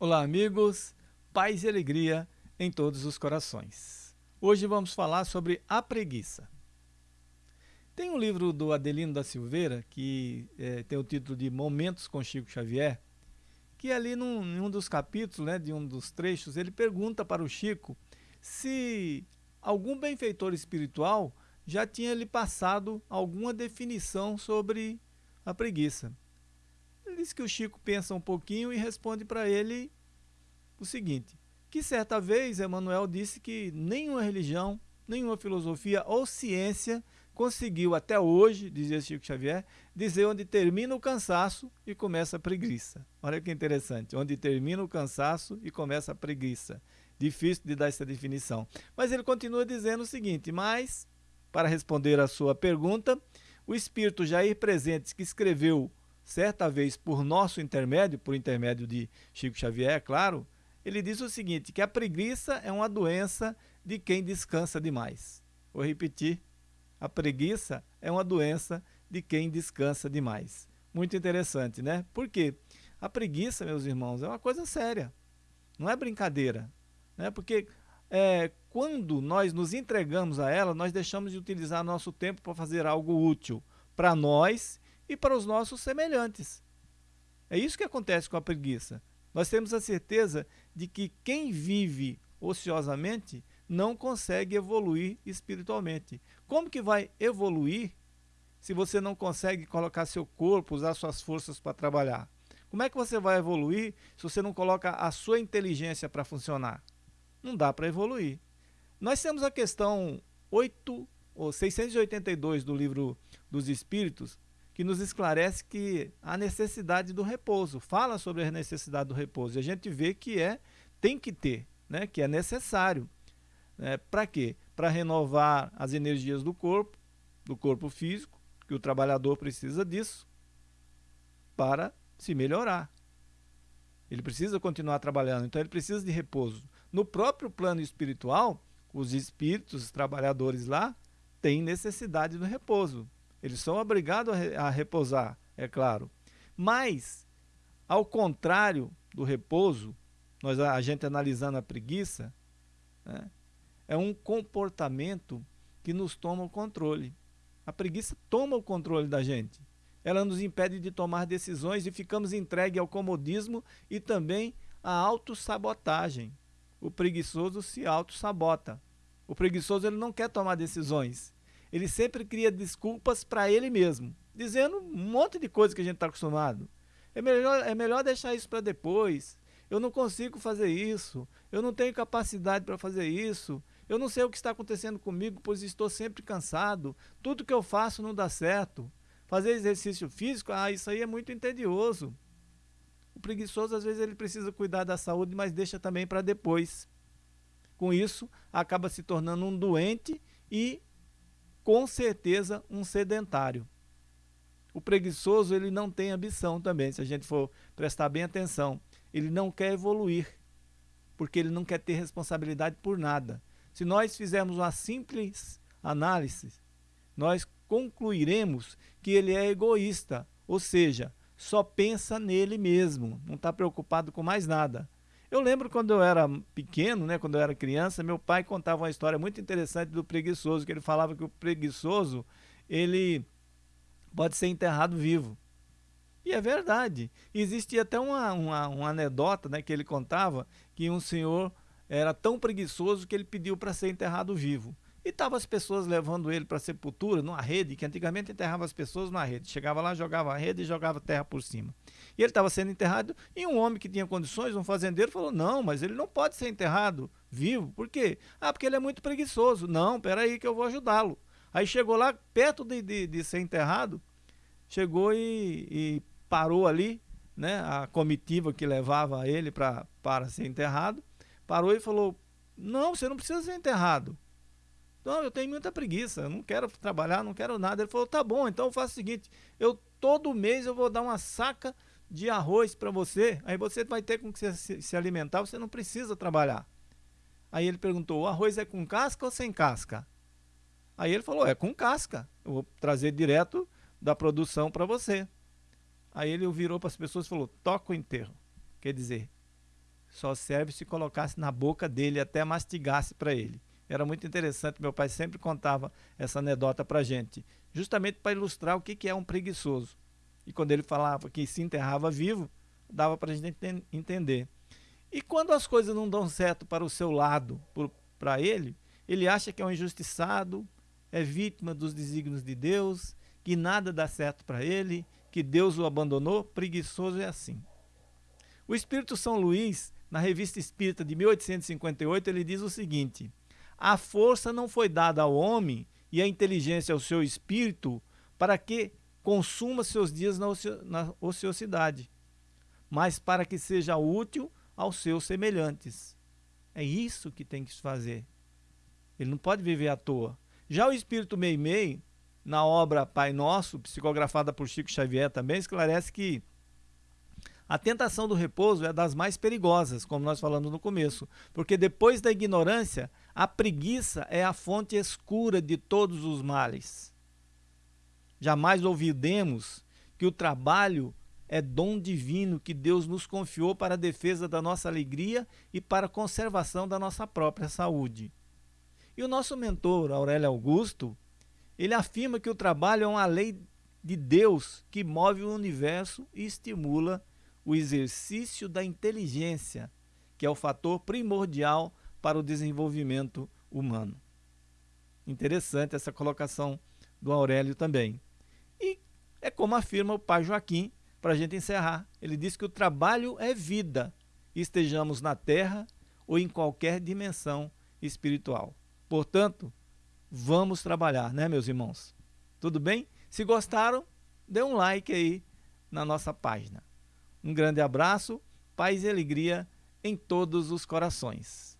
Olá, amigos, paz e alegria em todos os corações. Hoje vamos falar sobre a preguiça. Tem um livro do Adelino da Silveira que é, tem o título de Momentos com Chico Xavier, que ali num, em um dos capítulos, né, de um dos trechos, ele pergunta para o Chico se algum benfeitor espiritual já tinha lhe passado alguma definição sobre a preguiça. Diz que o Chico pensa um pouquinho e responde para ele o seguinte, que certa vez Emmanuel disse que nenhuma religião, nenhuma filosofia ou ciência conseguiu até hoje, dizia Chico Xavier, dizer onde termina o cansaço e começa a preguiça. Olha que interessante, onde termina o cansaço e começa a preguiça. Difícil de dar essa definição. Mas ele continua dizendo o seguinte, mas, para responder a sua pergunta, o espírito Jair Presentes, que escreveu certa vez por nosso intermédio, por intermédio de Chico Xavier, é claro, ele diz o seguinte, que a preguiça é uma doença de quem descansa demais. Vou repetir, a preguiça é uma doença de quem descansa demais. Muito interessante, né? Por quê? A preguiça, meus irmãos, é uma coisa séria, não é brincadeira. Né? Porque é, quando nós nos entregamos a ela, nós deixamos de utilizar nosso tempo para fazer algo útil para nós e para os nossos semelhantes. É isso que acontece com a preguiça. Nós temos a certeza de que quem vive ociosamente não consegue evoluir espiritualmente. Como que vai evoluir se você não consegue colocar seu corpo, usar suas forças para trabalhar? Como é que você vai evoluir se você não coloca a sua inteligência para funcionar? Não dá para evoluir. Nós temos a questão 8 ou 682 do livro dos Espíritos, que nos esclarece que a necessidade do repouso, fala sobre a necessidade do repouso, e a gente vê que é, tem que ter, né, que é necessário. Né, Para quê? Para renovar as energias do corpo, do corpo físico, que o trabalhador precisa disso, para se melhorar. Ele precisa continuar trabalhando, então ele precisa de repouso. No próprio plano espiritual, os espíritos, os trabalhadores lá, têm necessidade do repouso. Eles são obrigados a, repousar, é claro. Mas, ao contrário do repouso, nós, a gente analisando a preguiça, né, é um comportamento que nos toma o controle. A preguiça toma o controle da gente. Ela nos impede de tomar decisões e ficamos entregues ao comodismo e também à autossabotagem. O preguiçoso se autossabota. O preguiçoso ele não quer tomar decisões ele sempre cria desculpas para ele mesmo, dizendo um monte de coisa que a gente está acostumado. É melhor, é melhor deixar isso para depois. Eu não consigo fazer isso. Eu não tenho capacidade para fazer isso. Eu não sei o que está acontecendo comigo, pois estou sempre cansado. Tudo que eu faço não dá certo. Fazer exercício físico, ah, isso aí é muito entedioso. O preguiçoso, às vezes, ele precisa cuidar da saúde, mas deixa também para depois. Com isso, acaba se tornando um doente e com certeza um sedentário. O preguiçoso ele não tem ambição também, se a gente for prestar bem atenção. Ele não quer evoluir, porque ele não quer ter responsabilidade por nada. Se nós fizermos uma simples análise, nós concluiremos que ele é egoísta, ou seja, só pensa nele mesmo, não está preocupado com mais nada. Eu lembro quando eu era pequeno, né, quando eu era criança, meu pai contava uma história muito interessante do preguiçoso, que ele falava que o preguiçoso, ele pode ser enterrado vivo. E é verdade. Existia até uma, uma, uma anedota né, que ele contava, que um senhor era tão preguiçoso que ele pediu para ser enterrado vivo. E estavam as pessoas levando ele para sepultura, numa rede, que antigamente enterrava as pessoas numa rede. Chegava lá, jogava a rede e jogava terra por cima. E ele estava sendo enterrado, e um homem que tinha condições, um fazendeiro, falou, não, mas ele não pode ser enterrado vivo. Por quê? Ah, porque ele é muito preguiçoso. Não, peraí que eu vou ajudá-lo. Aí chegou lá, perto de, de, de ser enterrado, chegou e, e, parou ali, né, a comitiva que levava ele para ser enterrado, parou e falou, não, você não precisa ser enterrado. Não, eu tenho muita preguiça, eu não quero trabalhar, não quero nada. Ele falou, tá bom, então eu faço o seguinte, eu todo mês eu vou dar uma saca de arroz para você, aí você vai ter com que se, se alimentar, você não precisa trabalhar. Aí ele perguntou, o arroz é com casca ou sem casca? Aí ele falou, é com casca, eu vou trazer direto da produção para você. Aí ele virou para as pessoas e falou, toca o enterro. Quer dizer, só serve se colocasse na boca dele até mastigasse para ele. Era muito interessante, meu pai sempre contava essa anedota para gente, justamente para ilustrar o que, que é um preguiçoso. E quando ele falava que se enterrava vivo, dava para a gente entender. E quando as coisas não dão certo para o seu lado, para ele, ele acha que é um injustiçado, é vítima dos desígnios de Deus, que nada dá certo para ele, que Deus o abandonou, preguiçoso é assim. O Espírito São Luís, na Revista Espírita de 1858, ele diz o seguinte: A força não foi dada ao homem e a inteligência ao seu espírito para que consuma seus dias na ociosidade, mas para que seja útil aos seus semelhantes. É isso que tem que fazer. Ele não pode viver à toa. Já o espírito Meimei, na obra Pai Nosso, psicografada por Chico Xavier também, esclarece que a tentação do repouso é das mais perigosas, como nós falamos no começo, porque depois da ignorância, a preguiça é a fonte escura de todos os males. Jamais ouvidemos que o trabalho é dom divino que Deus nos confiou para a defesa da nossa alegria e para a conservação da nossa própria saúde. E o nosso mentor, Aurélio Augusto, ele afirma que o trabalho é uma lei de Deus que move o universo e estimula o exercício da inteligência, que é o fator primordial para o desenvolvimento humano. Interessante essa colocação do Aurélio também. E é como afirma o pai Joaquim, para a gente encerrar. Ele diz que o trabalho é vida, estejamos na terra ou em qualquer dimensão espiritual. Portanto, vamos trabalhar, né, meus irmãos? Tudo bem? Se gostaram, dê um like aí na nossa página. Um grande abraço, paz e alegria em todos os corações.